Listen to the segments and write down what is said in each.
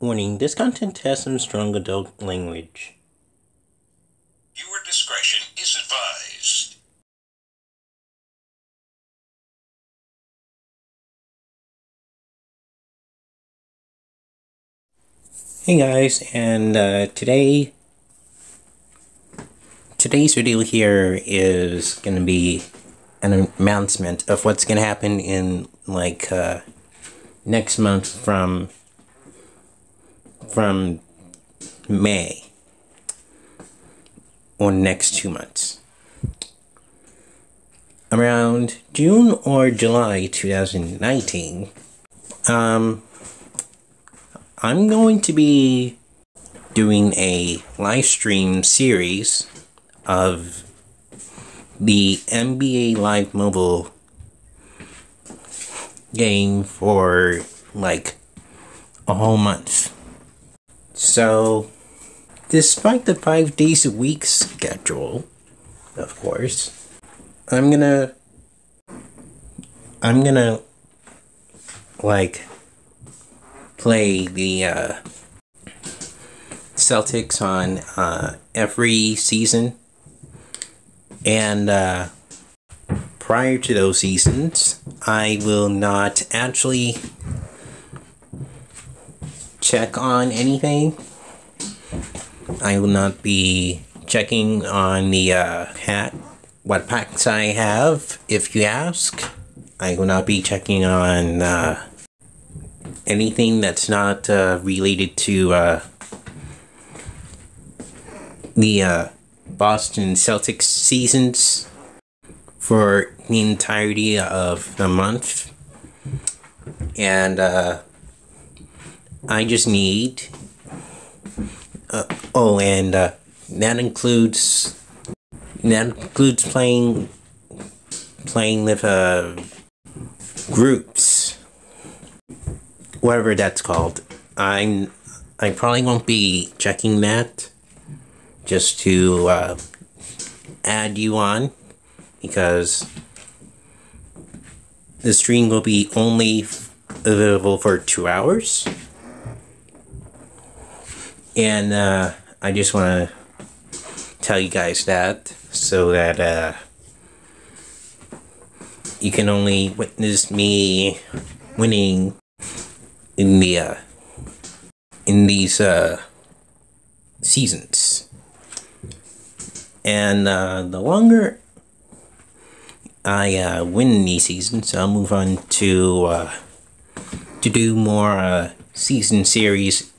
Warning, this content has some strong adult language. Viewer discretion is advised. Hey guys, and uh, today, today's video here is gonna be an announcement of what's gonna happen in like uh, next month from from May or next two months. Around June or July 2019, um, I'm going to be doing a live stream series of the NBA Live Mobile game for like a whole month. So, despite the five days a week schedule, of course, I'm gonna. I'm gonna. Like. Play the uh, Celtics on uh, every season. And uh, prior to those seasons, I will not actually check on anything. I will not be checking on the uh, hat, what packs I have, if you ask. I will not be checking on uh, anything that's not uh, related to uh, the uh, Boston Celtics seasons for the entirety of the month. And uh, I just need. Uh, oh, and uh, that includes that includes playing playing with uh, groups, whatever that's called. I'm I probably won't be checking that just to uh, add you on because the stream will be only available for two hours. And uh, I just want to tell you guys that so that uh, you can only witness me winning in the uh, in these uh, seasons. And uh, the longer I uh, win these seasons, I'll move on to uh, to do more uh, season series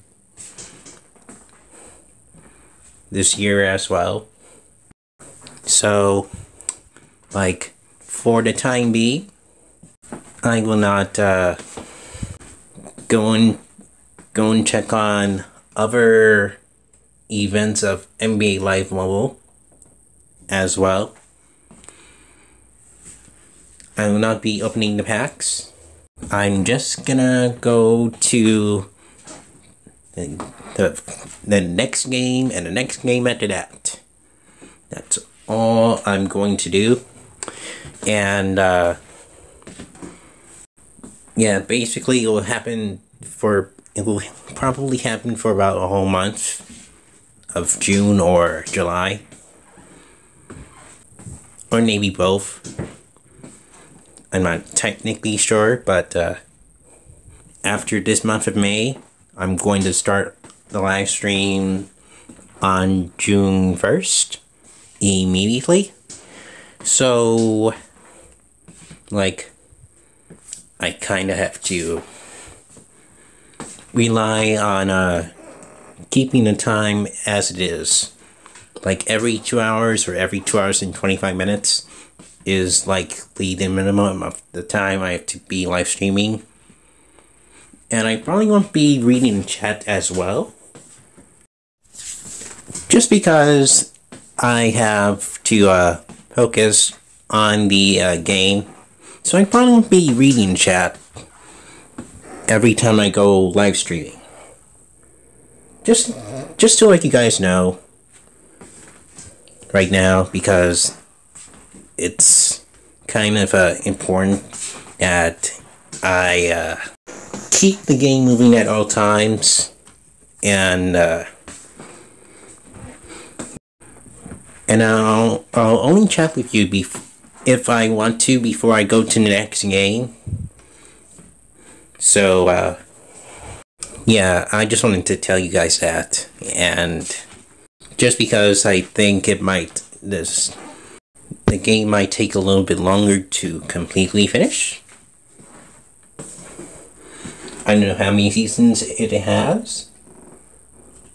this year as well. So, like, for the time being, I will not uh, go and go and check on other events of NBA Live Mobile as well. I will not be opening the packs. I'm just gonna go to the, the, next game and the next game after that. That's all I'm going to do. And, uh, yeah, basically it will happen for, it will probably happen for about a whole month of June or July. Or maybe both. I'm not technically sure, but uh, after this month of May, I'm going to start the live stream on June 1st immediately. So, like, I kind of have to rely on uh, keeping the time as it is. Like every two hours or every two hours and 25 minutes is like the minimum of the time I have to be live streaming. And I probably won't be reading chat as well. Just because I have to uh, focus on the uh, game. So I probably won't be reading chat every time I go live streaming. Just, just to let you guys know right now because it's kind of uh, important that I uh, keep the game moving at all times and uh, and I'll I'll only chat with you if I want to before I go to the next game. So uh, yeah, I just wanted to tell you guys that, and just because I think it might this the game might take a little bit longer to completely finish. I don't know how many seasons it has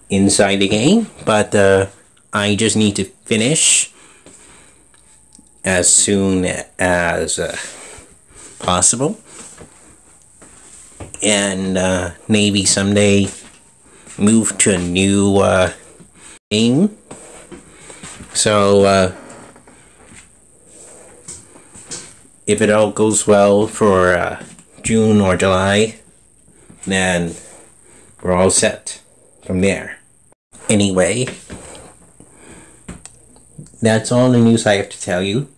inside the game, but uh, I just need to finish as soon as uh, possible. And uh, maybe someday move to a new uh, game. So, uh, if it all goes well for uh, June or July, then we're all set from there. Anyway, that's all the news I have to tell you.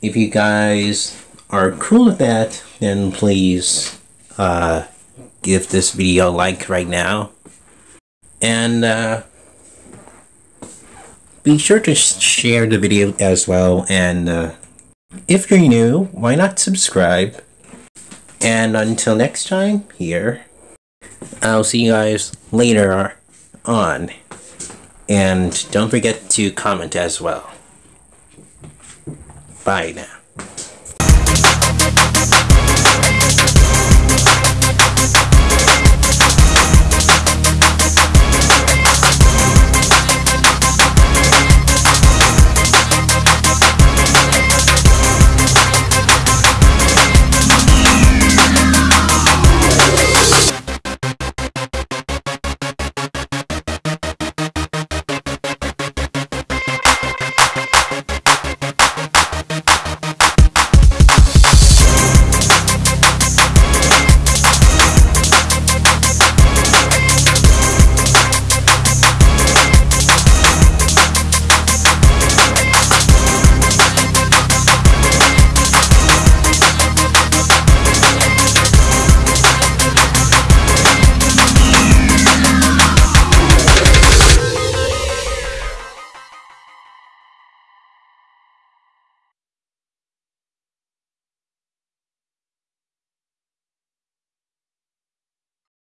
If you guys are cool with that, then please uh, give this video a like right now. And uh, be sure to share the video as well. And uh, if you're new, why not subscribe? And until next time, here, I'll see you guys later on. And don't forget to comment as well. Bye now.